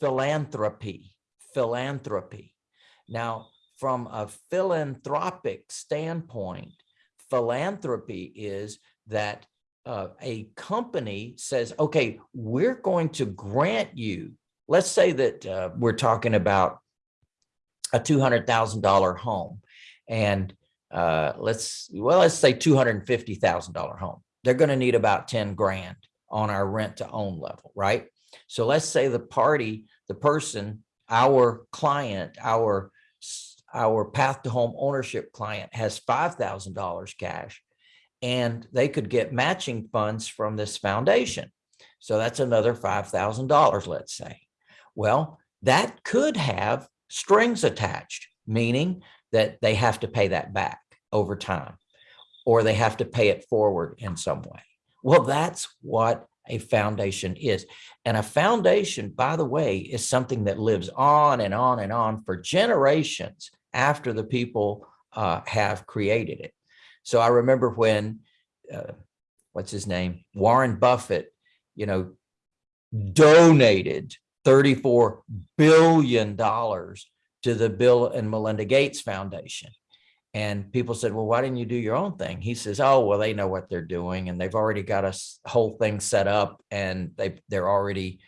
philanthropy, philanthropy. Now, from a philanthropic standpoint, philanthropy is that uh, a company says, okay, we're going to grant you, let's say that uh, we're talking about a $200,000 home and uh, let's, well, let's say $250,000 home. They're going to need about 10 grand on our rent to own level, right? So let's say the party, the person, our client, our our path to home ownership client has $5,000 cash and they could get matching funds from this foundation. So that's another $5,000, let's say. Well, that could have strings attached, meaning that they have to pay that back over time or they have to pay it forward in some way. Well, that's what a foundation is. And a foundation, by the way, is something that lives on and on and on for generations after the people uh, have created it. So I remember when, uh, what's his name? Warren Buffett, you know, donated $34 billion to the Bill and Melinda Gates Foundation. And people said, well, why didn't you do your own thing? He says, oh, well, they know what they're doing and they've already got a whole thing set up and they, they're already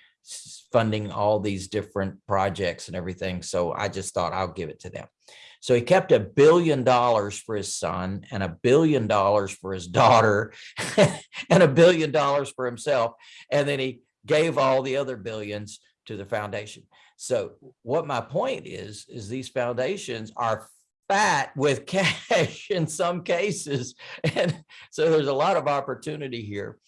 funding all these different projects and everything. So I just thought I'll give it to them. So he kept a billion dollars for his son and a billion dollars for his daughter and a billion dollars for himself. And then he gave all the other billions to the foundation. So what my point is, is these foundations are fat with cash in some cases. And so there's a lot of opportunity here.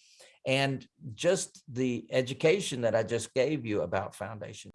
And just the education that I just gave you about foundation.